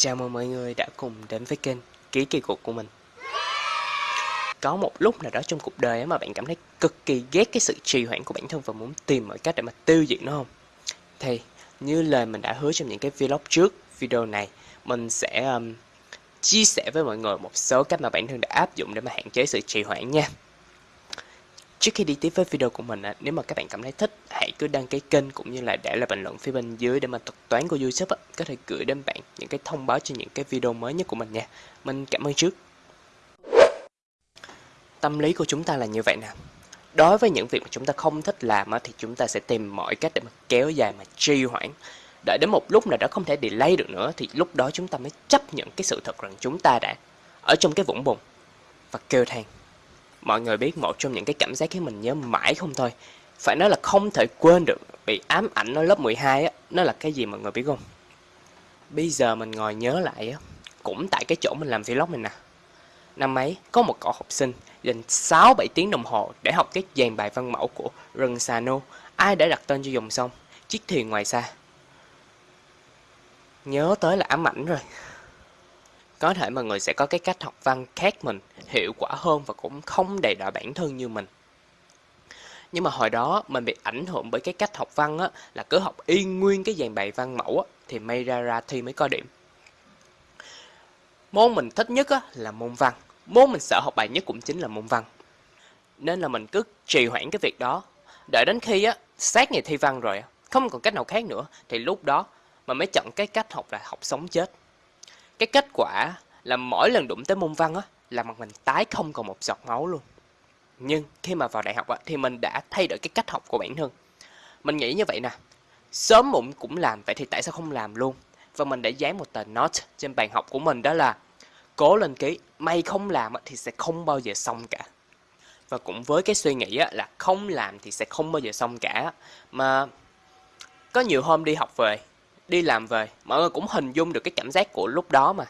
Chào mừng mọi người đã cùng đến với kênh Ký Kỳ Cục của mình Có một lúc nào đó trong cuộc đời mà bạn cảm thấy cực kỳ ghét cái sự trì hoãn của bản thân và muốn tìm mọi cách để mà tiêu diệt nó không? Thì như lời mình đã hứa trong những cái vlog trước video này Mình sẽ um, chia sẻ với mọi người một số cách mà bản thân đã áp dụng để mà hạn chế sự trì hoãn nha Trước khi đi tiếp với video của mình, nếu mà các bạn cảm thấy thích, hãy cứ đăng ký kênh cũng như là để lại bình luận phía bên dưới để mà thuật toán của YouTube có thể gửi đến bạn những cái thông báo cho những cái video mới nhất của mình nha. Mình cảm ơn trước. Tâm lý của chúng ta là như vậy nè. Đối với những việc mà chúng ta không thích làm thì chúng ta sẽ tìm mọi cách để mà kéo dài mà trì hoãn. Đợi đến một lúc nào đó không thể delay được nữa thì lúc đó chúng ta mới chấp nhận cái sự thật rằng chúng ta đã ở trong cái vũng bùn và kêu than mọi người biết một trong những cái cảm giác khiến mình nhớ mãi không thôi. Phải nói là không thể quên được bị ám ảnh ở lớp 12 á, nó là cái gì mọi người biết không? Bây giờ mình ngồi nhớ lại á, cũng tại cái chỗ mình làm vlog mình nè. Năm ấy, có một cậu học sinh dành 6 7 tiếng đồng hồ để học cái dàn bài văn mẫu của rừng Sano ai đã đặt tên cho dòng sông chiếc thuyền ngoài xa. Nhớ tới là ám ảnh rồi có thể mọi người sẽ có cái cách học văn khác mình, hiệu quả hơn và cũng không đầy đọa bản thân như mình. Nhưng mà hồi đó mình bị ảnh hưởng bởi cái cách học văn á, là cứ học y nguyên cái dàn bài văn mẫu á, thì may ra ra thi mới có điểm. Môn mình thích nhất á, là môn văn. Môn mình sợ học bài nhất cũng chính là môn văn. Nên là mình cứ trì hoãn cái việc đó. Đợi đến khi á, sát ngày thi văn rồi, không còn cách nào khác nữa, thì lúc đó mà mới chọn cái cách học là học sống chết. Cái kết quả là mỗi lần đụng tới môn văn á, là mặt mình tái không còn một giọt máu luôn. Nhưng khi mà vào đại học á, thì mình đã thay đổi cái cách học của bản thân. Mình nghĩ như vậy nè, sớm muộn cũng làm, vậy thì tại sao không làm luôn? Và mình đã dán một tờ note trên bàn học của mình đó là Cố lên ký, mày không làm thì sẽ không bao giờ xong cả. Và cũng với cái suy nghĩ là không làm thì sẽ không bao giờ xong cả. Mà có nhiều hôm đi học về đi làm về. Mọi người cũng hình dung được cái cảm giác của lúc đó mà.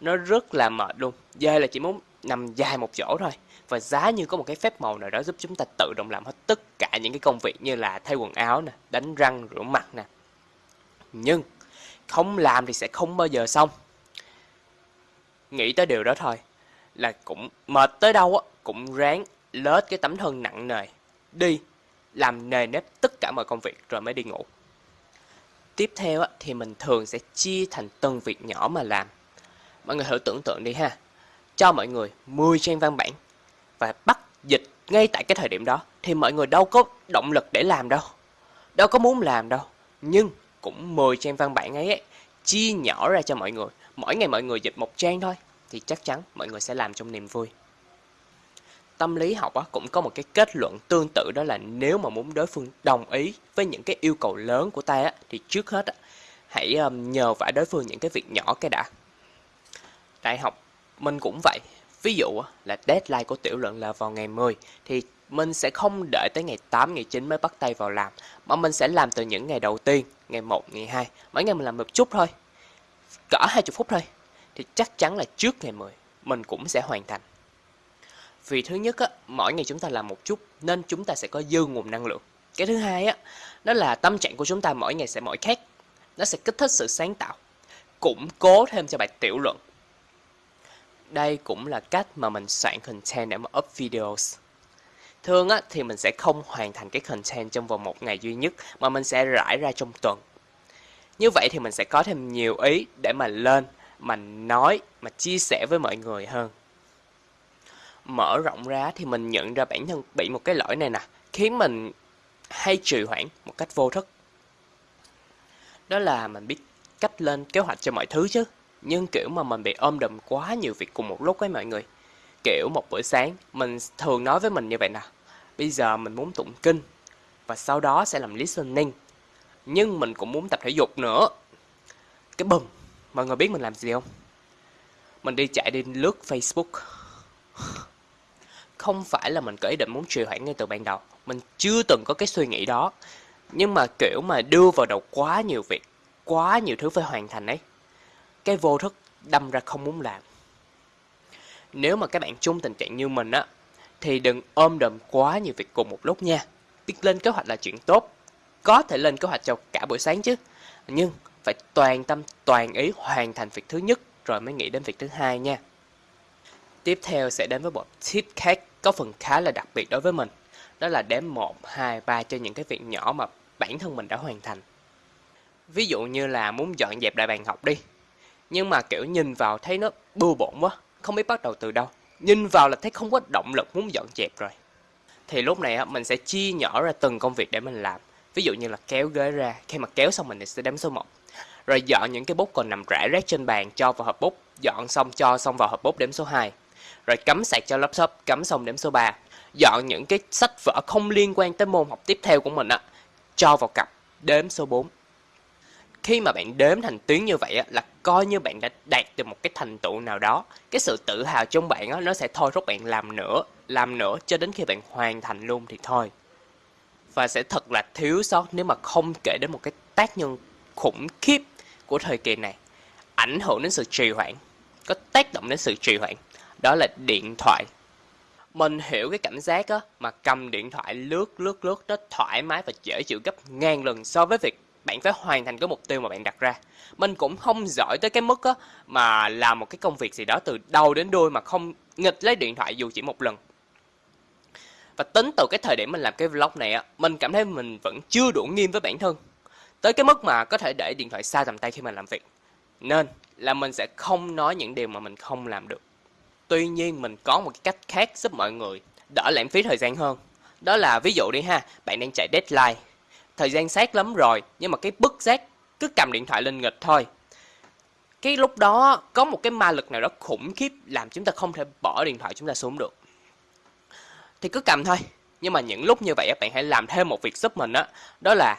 Nó rất là mệt luôn. Dê là chỉ muốn nằm dài một chỗ thôi. Và giá như có một cái phép màu nào đó giúp chúng ta tự động làm hết tất cả những cái công việc như là thay quần áo nè, đánh răng, rửa mặt nè. Nhưng, không làm thì sẽ không bao giờ xong. Nghĩ tới điều đó thôi, là cũng mệt tới đâu á, cũng ráng lết cái tấm thân nặng nề. Đi, làm nề nếp tất cả mọi công việc rồi mới đi ngủ. Tiếp theo thì mình thường sẽ chia thành từng việc nhỏ mà làm. Mọi người thử tưởng tượng đi ha. Cho mọi người 10 trang văn bản và bắt dịch ngay tại cái thời điểm đó thì mọi người đâu có động lực để làm đâu. Đâu có muốn làm đâu. Nhưng cũng 10 trang văn bản ấy, ấy chia nhỏ ra cho mọi người. Mỗi ngày mọi người dịch một trang thôi thì chắc chắn mọi người sẽ làm trong niềm vui tâm lý học á, cũng có một cái kết luận tương tự đó là nếu mà muốn đối phương đồng ý với những cái yêu cầu lớn của ta á, thì trước hết á, hãy um, nhờ vả đối phương những cái việc nhỏ cái đã. Đại học mình cũng vậy. Ví dụ á, là deadline của tiểu luận là vào ngày 10 thì mình sẽ không đợi tới ngày 8, ngày 9 mới bắt tay vào làm mà mình sẽ làm từ những ngày đầu tiên ngày 1, ngày 2 mỗi ngày mình làm một chút thôi cỡ 20 phút thôi thì chắc chắn là trước ngày 10 mình cũng sẽ hoàn thành vì thứ nhất á, mỗi ngày chúng ta làm một chút nên chúng ta sẽ có dư nguồn năng lượng. Cái thứ hai á, đó là tâm trạng của chúng ta mỗi ngày sẽ mỗi khác. Nó sẽ kích thích sự sáng tạo, củng cố thêm cho bài tiểu luận. Đây cũng là cách mà mình soạn content để mà up videos. Thường á, thì mình sẽ không hoàn thành cái content trong vòng một ngày duy nhất mà mình sẽ rải ra trong tuần. Như vậy thì mình sẽ có thêm nhiều ý để mà lên, mà nói, mà chia sẻ với mọi người hơn mở rộng ra thì mình nhận ra bản thân bị một cái lỗi này nè, khiến mình hay trì hoãn một cách vô thức. Đó là mình biết cách lên kế hoạch cho mọi thứ chứ, nhưng, kiểu, mà mình bị ôm đùm quá nhiều việc cùng một lúc với mọi người. Kiểu, một buổi sáng mình thường nói với mình như vậy nè, bây giờ mình muốn tụng kinh, và sau đó sẽ làm listening. Nhưng mình cũng muốn tập thể dục nữa. Cái bùm, mọi người biết mình làm gì không? Mình đi chạy đi lướt facebook không phải là mình có ý định muốn trì hoãn ngay từ ban đầu. Mình chưa từng có cái suy nghĩ đó. Nhưng mà, kiểu mà, đưa vào đầu quá nhiều việc, quá nhiều thứ phải hoàn thành ấy. Cái vô thức đâm ra không muốn làm. Nếu mà các bạn chung tình trạng như mình á, thì đừng ôm đồm quá nhiều việc cùng một lúc nha. Biết lên kế hoạch là chuyện tốt. Có thể lên kế hoạch cho cả buổi sáng chứ. Nhưng phải toàn tâm, toàn ý hoàn thành việc thứ nhất rồi mới nghĩ đến việc thứ hai nha. Tiếp theo sẽ đến với bộ tip khác có phần khá là đặc biệt đối với mình. Đó là đếm 1, 2, 3 cho những cái việc nhỏ mà bản thân mình đã hoàn thành. Ví dụ như là muốn dọn dẹp lại bàn học đi. Nhưng mà kiểu nhìn vào thấy nó bừa bộn quá, không biết bắt đầu từ đâu. Nhìn vào là thấy không có động lực muốn dọn dẹp rồi. Thì lúc này á, mình sẽ chia nhỏ ra từng công việc để mình làm. Ví dụ như là kéo ghế ra, khi mà kéo xong mình sẽ đếm số 1. Rồi dọn những cái bút còn nằm rải rác trên bàn cho vào hộp bút, dọn xong cho xong vào hộp bút đếm số 2. Rồi cắm sạc cho laptop, cắm xong đếm số 3. Dọn những cái sách vở không liên quan tới môn học tiếp theo của mình á, cho vào cặp, đếm số 4 khi mà bạn đếm thành tiếng như vậy á, là coi như bạn đã đạt được một cái thành tựu nào đó. Cái sự tự hào trong bạn á, nó sẽ thôi thúc bạn làm nữa làm nữa cho đến khi bạn hoàn thành luôn thì thôi. Và sẽ thật là thiếu sót nếu mà không kể đến một cái tác nhân khủng khiếp của thời kỳ này. Ảnh hưởng đến sự trì hoãn có tác động đến sự trì hoãn đó là điện thoại. Mình hiểu cái cảm giác á, mà cầm điện thoại lướt lướt lướt, nó thoải mái và dễ chịu gấp ngàn lần so với việc bạn phải hoàn thành cái mục tiêu mà bạn đặt ra. Mình cũng không giỏi tới cái mức á, mà làm một cái công việc gì đó từ đầu đến đuôi mà không nghịch lấy điện thoại dù chỉ một lần. Và tính từ cái thời điểm mình làm cái vlog này á, mình cảm thấy mình vẫn chưa đủ nghiêm với bản thân. Tới cái mức mà có thể để điện thoại xa tầm tay khi mình làm việc. Nên là mình sẽ không nói những điều mà mình không làm được tuy nhiên mình có một cái cách khác giúp mọi người đỡ lãng phí thời gian hơn. Đó là ví dụ đi ha, bạn đang chạy deadline. Thời gian sát lắm rồi, nhưng mà cái bức giác cứ cầm điện thoại lên nghịch thôi. Cái lúc đó có một cái ma lực nào đó khủng khiếp làm chúng ta không thể bỏ điện thoại chúng ta xuống được. Thì cứ cầm thôi, nhưng mà những lúc như vậy bạn hãy làm thêm một việc giúp mình đó đó là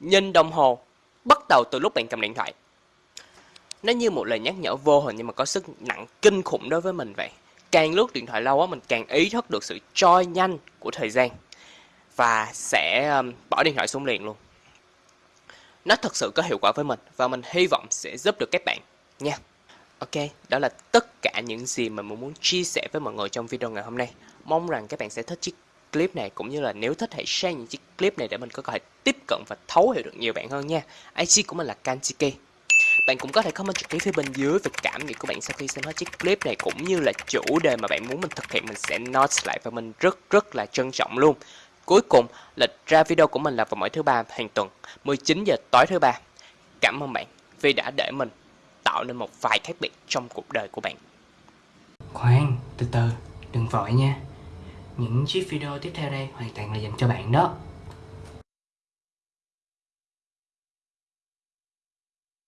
nhìn đồng hồ bắt đầu từ lúc bạn cầm điện thoại nó như một lời nhắc nhở vô hình nhưng mà có sức nặng kinh khủng đối với mình vậy càng lướt điện thoại lâu á mình càng ý thức được sự trôi nhanh của thời gian và sẽ um, bỏ điện thoại xuống liền luôn. Nó thật sự có hiệu quả với mình và mình hy vọng sẽ giúp được các bạn nha. Ok, đó là tất cả những gì mà mình muốn chia sẻ với mọi người trong video ngày hôm nay. Mong rằng các bạn sẽ thích chiếc clip này cũng như là nếu thích hãy share những chiếc clip này để mình có thể tiếp cận và thấu hiểu được nhiều bạn hơn nha. IC của mình là Kanchiki bạn cũng có thể comment trực tiếp phía bên dưới về cảm nghĩ của bạn sau khi xem hết chiếc clip này cũng như là chủ đề mà bạn muốn mình thực hiện mình sẽ note lại và mình rất rất là trân trọng luôn. Cuối cùng, lịch ra video của mình là vào mỗi thứ ba hàng tuần, 19 giờ tối thứ ba. Cảm ơn bạn vì đã để mình tạo nên một vài khác biệt trong cuộc đời của bạn. Khoan, từ từ, đừng vội nha. Những chiếc video tiếp theo đây hoàn toàn là dành cho bạn đó.